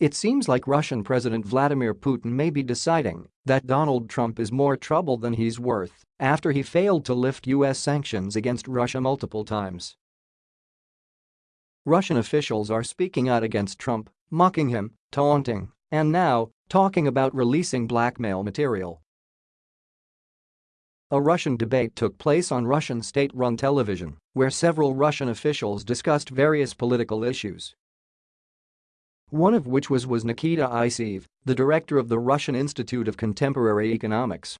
It seems like Russian President Vladimir Putin may be deciding that Donald Trump is more trouble than he's worth after he failed to lift U.S. sanctions against Russia multiple times. Russian officials are speaking out against Trump, mocking him, taunting, and now talking about releasing blackmail material. A Russian debate took place on Russian state-run television, where several Russian officials discussed various political issues one of which was was Nikita Isaev, the director of the Russian Institute of Contemporary Economics.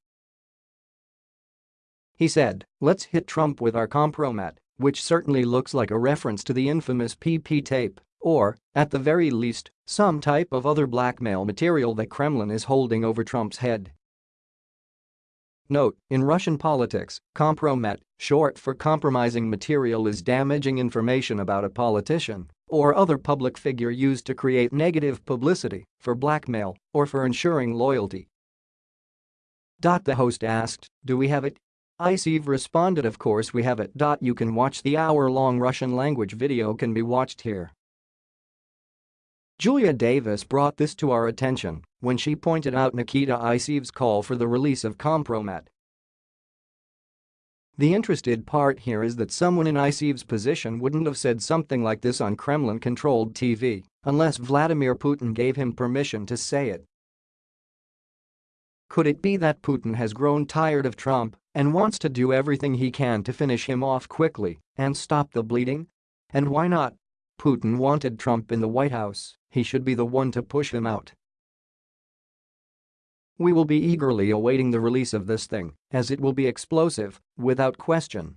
He said, let's hit Trump with our compromat, which certainly looks like a reference to the infamous PP tape, or, at the very least, some type of other blackmail material that Kremlin is holding over Trump's head. Note, in Russian politics, compromat, short for compromising material is damaging information about a politician or other public figure used to create negative publicity, for blackmail, or for ensuring loyalty. Dot the host asked, do we have it? Isaev responded of course we have it. Dot you can watch the hour-long Russian language video can be watched here. Julia Davis brought this to our attention when she pointed out Nikita Isaev's call for the release of Compromat the interested part here is that someone in Isaev's position wouldn't have said something like this on Kremlin-controlled TV unless Vladimir Putin gave him permission to say it. Could it be that Putin has grown tired of Trump and wants to do everything he can to finish him off quickly and stop the bleeding? And why not? Putin wanted Trump in the White House, he should be the one to push him out. We will be eagerly awaiting the release of this thing, as it will be explosive, without question.